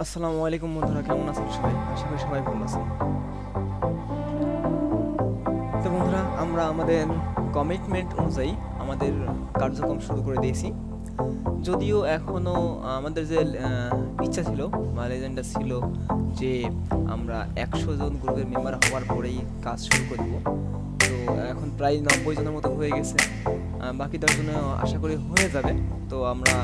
আসসালামু আলাইকুম বন্ধুরা, কেমন আছেন সবাই? আশা করি সবাই ভালো আছেন। তো বন্ধুরা, আমরা আমাদের কমিটমেন্ট অনুযায়ী আমাদের কার্যক্রম শুরু করে দিয়েছি। যদিও এখনও আমাদের যে ইচ্ছা ছিল, বা লেজেন্ডা ছিল, যে আমরা একশো জন গ্রুপের মেম্বার হওয়ার পরেই কাজ শুরু করে দেবো তো এখন প্রায় নব্বই জনের মতো হয়ে গেছে। বাকি দশ জনের আশা করি হয়ে যাবে। তো আমরা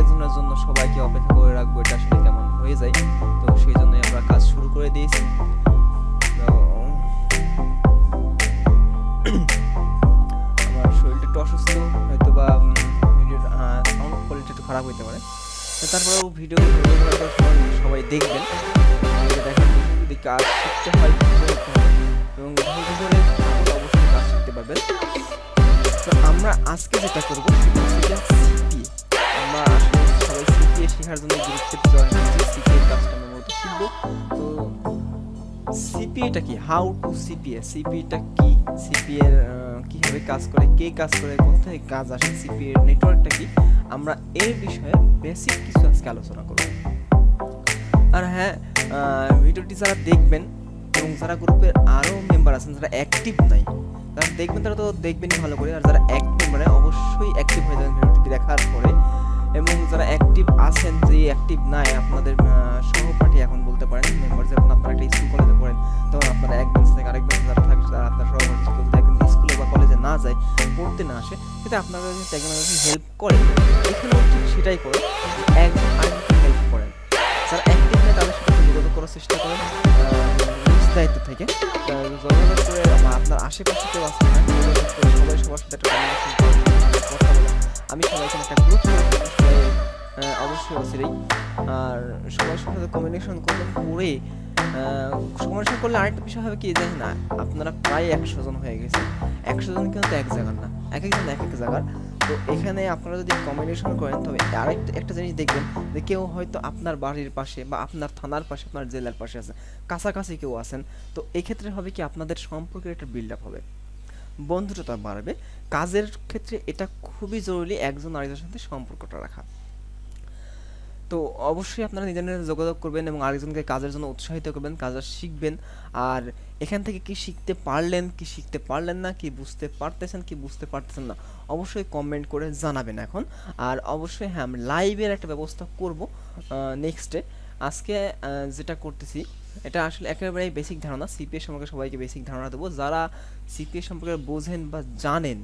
একজনের জন্য সবাইকে অপেক্ষা করে রাখব, এটা আসলে কেমন হয়ে যায়। তো সেই জন্যই আমরা কাজ শুরু করে দিয়েছি। আমার শরীরটা একটু অসুস্থ হয়তো বা ভিডিওর সাউন্ড কোয়ালিটি একটু খারাপ হতে পারে। তারপরেও ভিডিও সবাই দেখবেন। কাজ শিখতে হয় এবং অবশ্যই কাজ শিখতে পারবেন। তো আমরা আজকে যেটা করব, সেটা আলোচনা আর হ্যাঁ যারা দেখবেন এবং যারা গ্রুপের আরও মেম্বার আছেন, যারা অ্যাক্টিভ নাই যারা দেখবেন তারা তো দেখবেনই ভালো করে। আর যারা অবশ্যই দেখার পরে। এবং যারা অ্যাক্টিভ আছেন, যে অ্যাক্টিভ নাই, আপনাদের সহপাঠী এখন বলতে পারেন মেম্বার যখন আপনারা একটা স্কুল কলেজে পড়েন, তখন আপনারা এক বেঞ্চ থেকে আরেক বেঞ্চ যারা থাকে, তারা আপনার সহপাঠী কেউ যদি একদিন স্কুলে বা কলেজে না যায়, পড়তে না আসে সেটা আপনারা একজন হেল্প করেন, এখানেও ঠিক সেটাই করেন একজন আরেকজনকে হেল্প করেন। যারা অ্যাক্টিভ নেই, তাদের সাথে যোগাযোগ করার চেষ্টা করেন দায়িত্ব থেকে যোগাযোগ করে আপনার আশেপাশে কেউ না সবাই সবার সাথে একটা কথা বলেন। আমি সবাইকে একটা গ্রুপ সবাই অবশ্যই অচিরেই আর সবার সাথে কমিউনিকেশন করবেন করে কমিউনিকেশন করলে আরেকটা বিষয় হবে কি যে না, আপনারা প্রায় একশো জন হয়ে গেছে। একশো জন কিন্তু এক জায়গার না, এক একজন এক এক জায়গার। তো এখানে আপনারা যদি কমিউনিকেশন করেন, তবে আরেকটা, একটা জিনিস দেখবেন যে কেউ হয়তো আপনার বাড়ির পাশে বা আপনার থানার পাশে, আপনার জেলার পাশে আছে, কাছাকাছি কেউ আছেন। তো এক্ষেত্রে হবে কি, আপনাদের সম্পর্কের একটা বিল্ড আপ হবে। বন্ধুত্বতা বাড়বে। কাজের ক্ষেত্রে এটা খুবই জরুরি একজন আরেকজনের সাথে সম্পর্কটা রাখা। তো অবশ্যই আপনারা নিজের নিজের যোগাযোগ করবেন এবং আরেকজনকে কাজের জন্য উৎসাহিত করবেন, কাজটা শিখবেন। আর এখান থেকে কি শিখতে পারলেন, কি শিখতে পারলেন না, কি বুঝতে পারতেছেন, কি বুঝতে পারতেছেন না, অবশ্যই কমেন্ট করে জানাবেন এখন। আর অবশ্যই হ্যাঁ আমি লাইভের একটা ব্যবস্থা করব নেক্সটে আজকে যেটা করতেছি এটা আসলে একেবারেই বেসিক ধারণা। সিপিএ সম্পর্কে সবাইকে বেসিক ধারণা দেবো। যারা সিপিএ সম্পর্কে বোঝেন বা জানেন,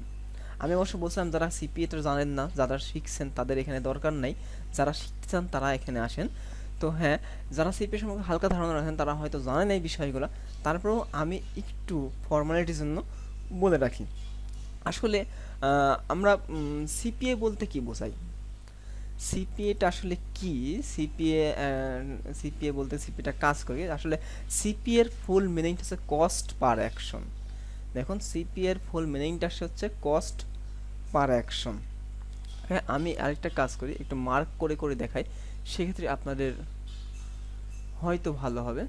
আমি অবশ্য বলছিলাম যারা সিপিএ তো জানেন না, যারা শিখছেন তাদের এখানে দরকার নাই। যারা শিখতে চান তারা এখানে আসেন। তো হ্যাঁ যারা সিপিএ সম্পর্কে হালকা ধারণা রাখেন, তারা হয়তো জানেন এই বিষয়গুলো। তারপরেও আমি একটু ফর্মালিটির জন্য বলে রাখি। আসলে আমরা সিপিএ বলতে কি বোঝাই? সিপিএটা আসলে কি? সিপিএ সিপিএ বলতে সিপিএটা কাজ করে আসলে সিপিএ এর ফুল মিনিংটা হচ্ছে কস্ট পার অ্যাকশন দেখুন সিপি এর ফুল মিনিংটা হচ্ছে কস্ট পার অ্যাকশন হ্যাঁ আমি আরেকটা কাজ করি, একটু মার্ক করে করে দেখাই। সেক্ষেত্রে আপনাদের হয়তো ভালো হবে।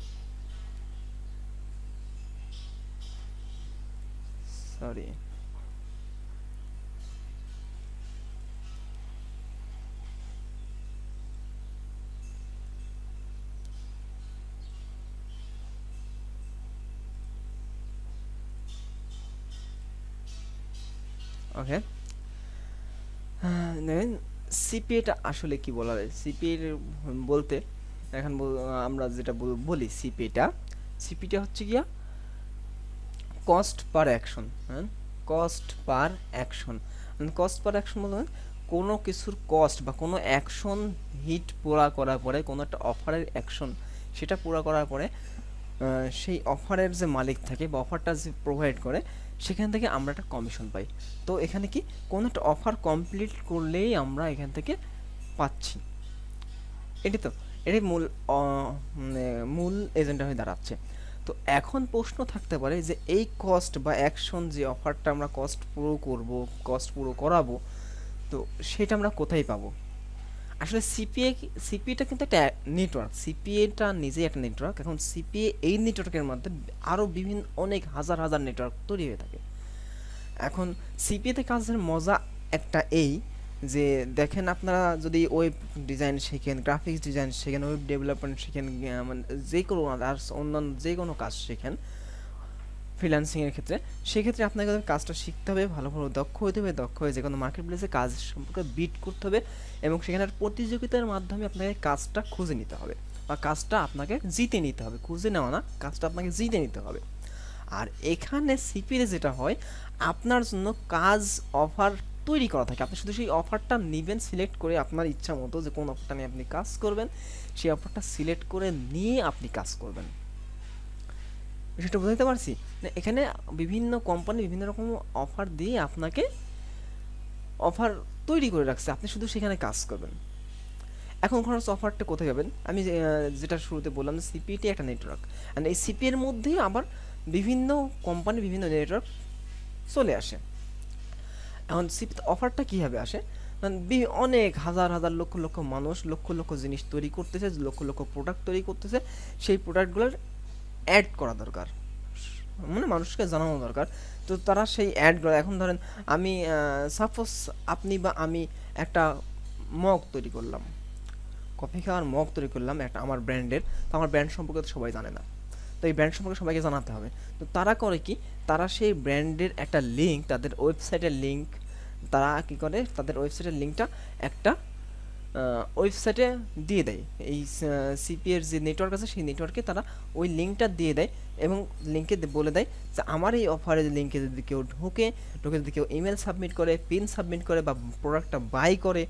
সরি ওকে দেখেন সিপিএটা আসলে কি বলা যায়? সিপিএ বলতে এখন আমরা যেটা বলি সিপিএটা সিপিটা হচ্ছে গিয়া কস্ট পার অ্যাকশন হ্যাঁ? Cost per action cost per action বলতে কোনো কিছুর কস্ট বা কোনো অ্যাকশন হিট পুরা করার পরে, কোনো একটা অফারের অ্যাকশন সেটা পুরা করার পরে সেই অফারের যে মালিক থাকে বা অফারটা যে প্রোভাইড করে সেখান থেকে আমরা একটা কমিশন পাই। তো এখানে কি কোনো একটা অফার কমপ্লিট করলেই আমরা এখান থেকে পাচ্ছি। এটি তো, এটাই মূল মানে মূল এজেন্ডা হয়ে দাঁড়াচ্ছে। তো এখন প্রশ্ন থাকতে পারে যে এই কস্ট বা অ্যাকশন যে অফারটা আমরা কস্ট পুরো করব কস্ট পুরো করাবো, তো সেটা আমরা কোথায় পাবো? আসলে সিপিএ সিপিএটা কিন্তু একটা নেটওয়ার্ক সিপিএটা নিজেই একটা নেটওয়ার্ক এখন সিপিএ এই নেটওয়ার্কের মধ্যে আরও বিভিন্ন, অনেক হাজার হাজার নেটওয়ার্ক তৈরি হয়ে থাকে। এখন সিপিএতে কাজের মজা একটা এই যে, দেখেন আপনারা যদি ওয়েব ডিজাইন শেখেন গ্রাফিক্স ডিজাইন শেখেন ওয়েব ডেভেলপমেন্ট শেখেন মানে যে কোনো আর অন্যান্য যে কোনো কাজ শেখেন ফ্রিল্যান্সিংয়ের ক্ষেত্রে, সেক্ষেত্রে আপনাকে কাজটা শিখতে হবে ভালোভাবে দক্ষ হতে হবে, দক্ষ হয়ে যে কোনো মার্কেট প্লেসে কাজ সম্পর্কে বিট করতে হবে এবং সেখানে প্রতিযোগিতার মাধ্যমে আপনাকে কাজটা খুঁজে নিতে হবে বা কাজটা আপনাকে জিতে নিতে হবে। খুঁজে নেওয়া না, কাজটা আপনাকে জিতে নিতে হবে। আর এখানে সিপিএ যেটা হয়, আপনার জন্য কাজ অফার তৈরি করা থাকে। আপনি শুধু সেই অফারটা নেবেন সিলেক্ট করে আপনার ইচ্ছা মতো যে কোন অফারটা নিয়ে আপনি কাজ করবেন, সেই অফারটা সিলেক্ট করে নিয়ে আপনি কাজ করবেন। সেটা বুঝতে পারছি? এখানে বিভিন্ন কোম্পানি বিভিন্ন রকম অফার দিয়ে আপনাকে অফার তৈরি করে রাখছে। আপনি শুধু সেখানে কাজ করবেন। এখন খরচ অফারটা কোথায় যাবেন আমি যেটা শুরুতে বললাম যে সিপিটি একটা নেটওয়ার্ক অ্যান্ড এই সিপি এর মধ্যেই আবার বিভিন্ন কোম্পানি বিভিন্ন নেটওয়ার্ক চলে আসে। এখন সিপি অফারটা কীভাবে আসে? অনেক হাজার হাজার, লক্ষ লক্ষ মানুষ লক্ষ লক্ষ জিনিস তৈরি করতেছে, লক্ষ লক্ষ প্রোডাক্ট তৈরি করতেছে। সেই প্রোডাক্টগুলোর অ্যাড করা দরকার। মানে মানুষকে জানানো দরকার। তো তারা সেই অ্যাডগুলো এখন ধরেন আমি সাপোজ আপনি বা আমি একটা মগ তৈরি করলাম। কফি খাওয়ার মগ তৈরি করলাম একটা আমার ব্র্যান্ডের। তো আমার ব্র্যান্ড সম্পর্কে তো সবাই জানে না। তো এই ব্র্যান্ড সম্পর্কে সবাইকে জানাতে হবে। তো তারা করে কি? তারা সেই ব্র্যান্ডের একটা লিঙ্ক তাদের ওয়েবসাইটের লিঙ্ক তারা কি করে? তাদের ওয়েবসাইটের লিঙ্কটা একটা ওয়েবসাইটে দিয়ে দেয়। এই সিপিএর যে নেটওয়ার্ক আছে, সেই নেটওয়ার্কে তারা ওই লিঙ্কটা দিয়ে দেয় এবং লিঙ্কে বলে দেয় যে, আমার এই অফারের লিঙ্কে যদি কেউ ঢোকে ঢোকে যদি কেউ ইমেল সাবমিট করে পিন সাবমিট করে বা প্রোডাক্টটা বাই করে,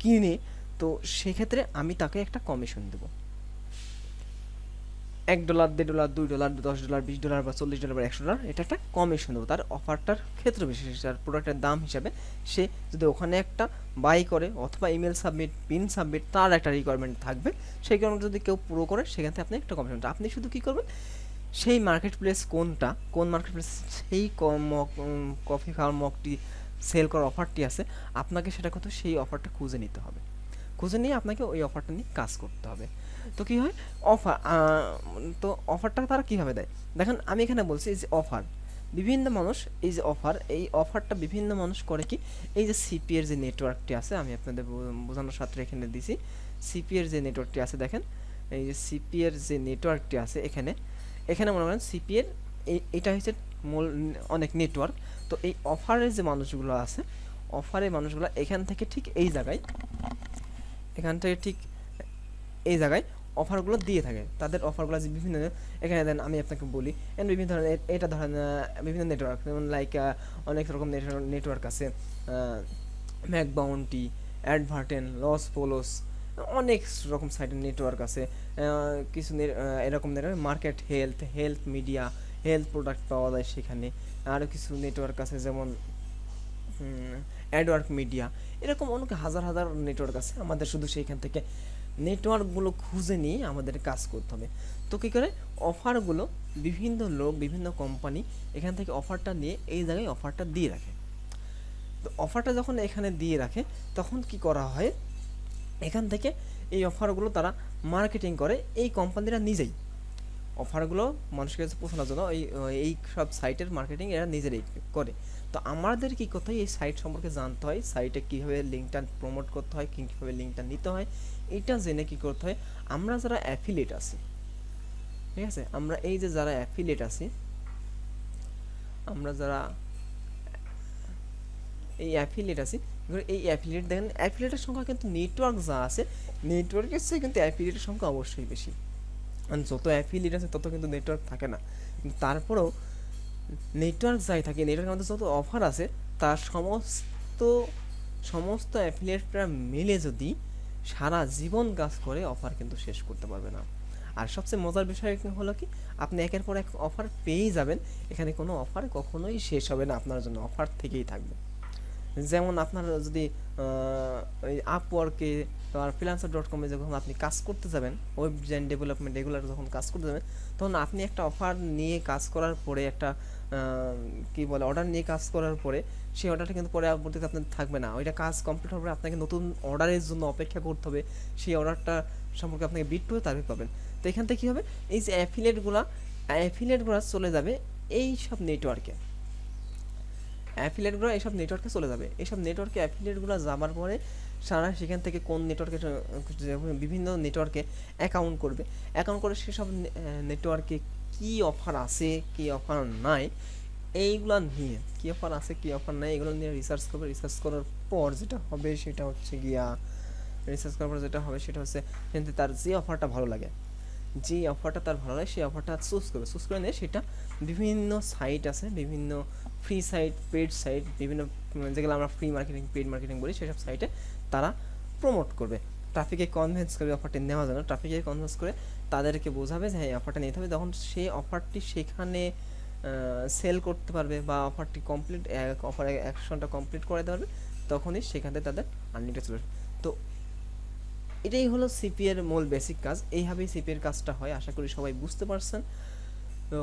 কিনে, তো সেক্ষেত্রে আমি তাকে একটা কমিশন দেবো। এক ডলার, দেড় ডলার, দুই ডলার, দশ ডলার, বিশ ডলার বা চল্লিশ ডলার বা একশো ডলার, এটা একটা কমিশন দেবো। তার অফারটার ক্ষেত্র বিশেষ, তার প্রোডাক্টের দাম হিসাবে সে যদি ওখানে একটা বাই করে অথবা ইমেল সাবমিট পিন সাবমিট তার একটা রিকোয়ারমেন্ট থাকবে, সেই কারণে যদি কেউ পুরো করে, সেখান থেকে আপনি একটা কমিশন আপনি শুধু কী করবেন? সেই মার্কেট প্লেস কোনটা, কোন মার্কেট প্লেস সেই কফি খাওয়ার মগটি সেল করার অফারটি আছে, আপনাকে সেটা কত সেই অফারটা খুঁজে নিতে হবে। খুঁজে নিয়ে আপনাকে ওই অফারটা নিয়ে কাজ করতে হবে। তো কী হয়? অফার তো অফারটা তারা কীভাবে দেয়? দেখেন, আমি এখানে বলছি এই যে অফার বিভিন্ন মানুষ এই যে অফার এই অফারটা বিভিন্ন মানুষ করে কি? এই যে সিপি এর যে নেটওয়ার্কটি আছে, আমি আপনাদের বোঝানোর সাথে এখানে দিছি। সিপি এর যে নেটওয়ার্কটি আছে, দেখেন, এই যে সিপি এর যে নেটওয়ার্কটি আছে এখানে এখানে মনে করেন সিপিএর এটা হচ্ছে মূল, অনেক নেটওয়ার্ক তো এই অফারের যে মানুষগুলো আছে অফারের মানুষগুলো এখান থেকে ঠিক এই জায়গায় এখান থেকে ঠিক এই জায়গায় অফারগুলো দিয়ে থাকে। তাদের অফারগুলো যে বিভিন্ন, এখানে দেন আমি আপনাকে বলি এন্ড বিভিন্ন ধরনের এটা ধরেন বিভিন্ন নেটওয়ার্ক যেমন লাইক অনেক রকম নেটওয়ার্ক আছে ম্যাক বাউন্টি অ্যাডভার্টেন লস পোলোস অনেক রকম সাইটের নেটওয়ার্ক আছে কিছু এরকম network market health health media health product পাওয়া যায় সেখানে আরও কিছু নেটওয়ার্ক আছে যেমন অ্যাডওয়ার্ক মিডিয়া, এরকম অনেক হাজার হাজার নেটওয়ার্ক আছে। আমাদের শুধু সেইখান থেকে নেটওয়ার্কগুলো খুঁজে নিয়ে আমাদের কাজ করতে হবে। তো কী করে? অফারগুলো বিভিন্ন লোক, বিভিন্ন কোম্পানি এখান থেকে অফারটা নিয়ে এই জায়গায় অফারটা দিয়ে রাখে। তো অফারটা যখন এখানে দিয়ে রাখে, তখন কি করা হয়? এখান থেকে এই অফারগুলো তারা মার্কেটিং করে এই কোম্পানিরা নিজেই। অফারগুলো মানুষের কাছে পৌঁছানোর জন্য এই এই সব সাইটের মার্কেটিং এরা নিজেরাই করে। তো আমাদের কি করতে হয়? এই সাইট সম্পর্কে জানতে হয়। সাইটে কীভাবে লিঙ্কটা প্রমোট করতে হয়? কীভাবে লিঙ্কটা নিতে হয়? এটা জেনে কি করতে হয়? আমরা যারা অ্যাফিলিয়েট আছি, ঠিক আছে? আমরা এই যে যারা অ্যাফিলিয়েট আছি, আমরা যারা এই অ্যাফিলিয়েট আছি এই অ্যাফিলিয়েট দেখেন অ্যাফিলেটের সংখ্যা কিন্তু নেটওয়ার্ক যা আছে নেটওয়ার্কের চেয়ে কিন্তু অ্যাফিলেটের সংখ্যা অবশ্যই বেশি। কারণ যত অ্যাফিলিয়েট আছে, তত কিন্তু নেটওয়ার্ক থাকে না। তারপরেও নেটওয়ার্ক যাই থাকে নেটওয়ার্কের মধ্যে যত অফার আছে তার সমস্ত সমস্ত অ্যাফিলিয়েটরা মিলে যদি সারা জীবন কাজ করে অফার কিন্তু শেষ করতে পারবে না। আর সবচেয়ে মজার বিষয় হলো কি আপনি একের পর এক অফার পেয়েই যাবেন এখানে কোনো অফার কখনোই শেষ হবে না আপনার জন্য অফার থেকেই থাকবে। যেমন আপনার যদি আহ, আর ফ্রিলান্সার ডট কমে যখন আপনি কাজ করতে যাবেন ওয়েব ডিজাইন ডেভেলপমেন্ট এগুলো যখন কাজ করতে যাবেন, তখন আপনি একটা অফার নিয়ে কাজ করার পরে একটা কি বলে অর্ডার নিয়ে কাজ করার পরে সেই অর্ডারটা কিন্তু পরে পরবর্তীতে আপনার থাকবে না। ওইটা কাজ কমপ্লিট হওয়ার পরে আপনাকে নতুন অর্ডারের জন্য অপেক্ষা করতে হবে। সেই অর্ডারটা সম্পর্কে আপনাকে বিট করে তারপরে পাবেন। তো এখান থেকে কী হবে? এই যে অ্যাফিলেটগুলো অ্যাফিলেটগুলো চলে যাবে এই সব নেটওয়ার্কে অ্যাফিলিয়েটগুলো এইসব নেটওয়ার্কে চলে যাবে। এইসব নেটওয়ার্কে অ্যাফিলিয়েটগুলো যাবার পরে সারা সেখান থেকে কোন নেটওয়ার্কে বিভিন্ন নেটওয়ার্কে অ্যাকাউন্ট করবে। অ্যাকাউন্ট করে সেসব নেটওয়ার্কে কী অফার আছে, কি অফার নাই, এইগুলো নিয়ে, কী অফার আছে, কী অফার নাই, এগুলো নিয়ে রিসার্চ করবে। রিসার্চ করার পর যেটা হবে সেটা হচ্ছে গিয়া রিসার্চ করার পর যেটা হবে সেটা হচ্ছে তার যে অফারটা ভালো লাগে, যে অফারটা তার ভালো লাগে, সেই অফারটা চুজ করবে। চুজ করে নিয়ে সেটা বিভিন্ন সাইট আছে, বিভিন্ন ফ্রি সাইট পেড সাইট বিভিন্ন যেগুলো আমরা ফ্রি মার্কেটিং পেড মার্কেটিং বলি, সেসব সাইটে তারা প্রমোট করবে। ট্রাফিকে কনভিন্স করবে অফারটি নেওয়ার জন্য ট্রাফিকে কনভিন্স করে তাদেরকে বোঝাবে যে হ্যাঁ অফারটা নিতে হবে। তখন সেই অফারটি সেখানে সেল করতে পারবে বা অফারটি কমপ্লিট অফার অ্যাকশনটা কমপ্লিট করে দিতে পারবে তখনই সেখান তাদের আর্নিংটা চলে তো এটাই হলো সিপিএর মূল বেসিক কাজ। এইভাবেই সিপিএর কাজটা হয়। আশা করি সবাই বুঝতে পারছেন। তো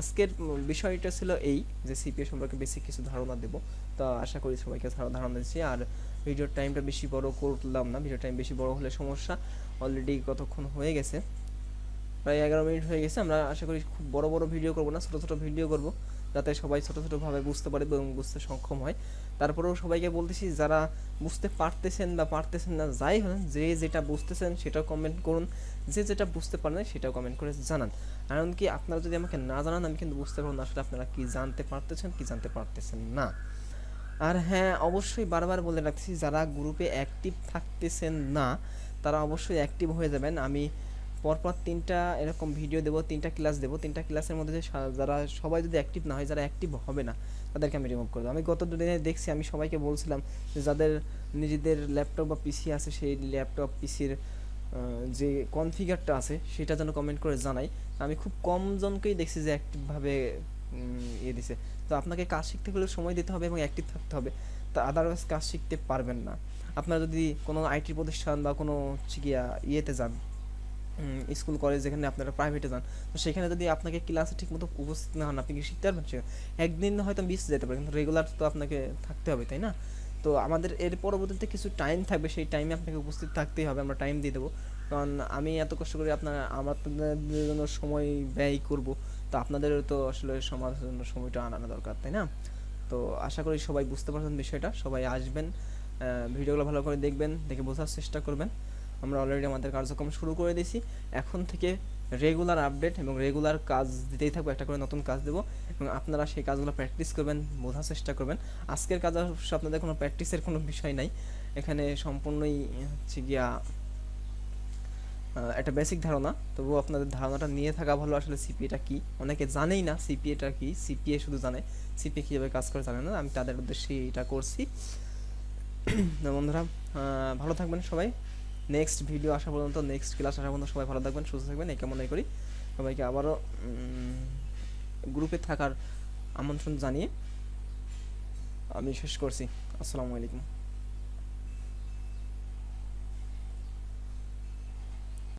আজকের বিষয়টা ছিল এই যে সিপিএ সম্পর্কে বেশি কিছু ধারণা দেব। তো আশা করি সবাইকে ধারণা দিচ্ছি আর ভিডিওর টাইমটা বেশি বড় করলাম না। ভিডিও টাইম বেশি বড় হলে সমস্যা। অলরেডি কতক্ষণ হয়ে গেছে? প্রায় এগারো মিনিট হয়ে গেছে। আমরা আশা করি খুব বড় বড় ভিডিও করব না, ছোটো ছোটো ভিডিও করব। যাতে সবাই ছোটো ছোটোভাবে বুঝতে পারে এবং বুঝতে সক্ষম হয়। তারপরেও সবাইকে বলতেছি, যারা বুঝতে পারতেছেন বা পারতেছেন না, যাই হলেন যে যেটা বুঝতেছেন সেটাও কমেন্ট করুন। যে যেটা বুঝতে পারেন সেটাও কমেন্ট করে জানান। কারণ কি আপনারা যদি আমাকে না জানান, আমি কিন্তু বুঝতে পারব না আসলে আপনারা কি জানতে পারতেছেন, কি জানতে পারতেছেন না। আর হ্যাঁ অবশ্যই বারবার বলে রাখছি যারা গ্রুপে অ্যাক্টিভ থাকতেছেন না, তারা অবশ্যই অ্যাক্টিভ হয়ে যাবেন। আমি পরপর তিনটা এরকম ভিডিও দেবো, তিনটা ক্লাস দেবো। তিনটা ক্লাসের মধ্যে যারা সবাই যদি অ্যাক্টিভ না হয়, যারা অ্যাক্টিভ হবে না, তাদেরকে আমি রিমুভ করে দেবো। আমি গত দুদিনে দেখছি, আমি সবাইকে বলছিলাম যে যাদের নিজেদের ল্যাপটপ বা পিসি আছে, সেই ল্যাপটপ পিসির যে কনফিগারটা আছে, সেটা যেন কমেন্ট করে জানাই। আমি খুব কম জনকেই দেখছি যে অ্যাক্টিভভাবে ইয়ে দিছে। তো আপনাকে কাজ শিখতে হলে সময় দিতে হবে এবং অ্যাক্টিভ থাকতে হবে। তা আদারওয়াইজ কাজ শিখতে পারবেন না। আপনারা যদি কোনো আইটি প্রতিষ্ঠান বা কোনো ইয়েতে যান স্কুল, কলেজ যেখানে আপনারা প্রাইভেটে যান, তো সেখানে যদি আপনাকে ক্লাসে ঠিকমতো উপস্থিত না হন, আপনি কি শিখতে পারবেন? সে একদিন হয়তো মিস যেতে পারে, কিন্তু রেগুলার তো আপনাকে থাকতে হবে, তাই না? তো আমাদের এর পরবর্তীতে কিছু টাইম থাকবে, সেই টাইমে আপনাকে উপস্থিত থাকতেই হবে, আমরা টাইম দিয়ে দেবো। কারণ আমি এত কষ্ট করে আপনার আমার জন্য সময় ব্যয় করব, তো আপনাদেরও তো আসলে সমাজের জন্য সময়টা আনানো দরকার, তাই না? তো আশা করি সবাই বুঝতে পারছেন বিষয়টা, সবাই আসবেন ভিডিওগুলো ভালো করে দেখবেন, দেখে বোঝার চেষ্টা করবেন। আমরা অলরেডি আমাদের কার্যক্রম শুরু করে দিয়েছি। এখন থেকে রেগুলার আপডেট এবং রেগুলার কাজ দিতেই থাকব, একটা করে নতুন কাজ দেবো এবং আপনারা সেই কাজগুলো প্র্যাকটিস করবেন, বোঝার চেষ্টা করবেন। আজকের কাজ অবশ্য আপনাদের কোনো প্র্যাকটিসের কোনো বিষয় নাই। এখানে সম্পূর্ণই হচ্ছে গিয়া একটা বেসিক ধারণা। তবুও আপনাদের ধারণাটা নিয়ে থাকা ভালো। আসলে সিপিএটা কি? অনেকে জানেই না সিপিএটা কি? সিপিএ শুধু জানে। সিপিএ কীভাবে কাজ করে জানে না? আমি তাদের উদ্দেশ্যে এটা করছি। বন্ধুরা ভালো থাকবেন সবাই। নেক্সট ভিডিও আসা পর্যন্ত নেক্সট ক্লাস আসা পর্যন্ত সবাই ভালো থাকবেন, সুস্থ থাকবেন, এই মনে করি। সবাইকে আবারও গ্রুপে থাকার আমন্ত্রণ জানিয়ে আমি শেষ করছি। আসসালামু আলাইকুম।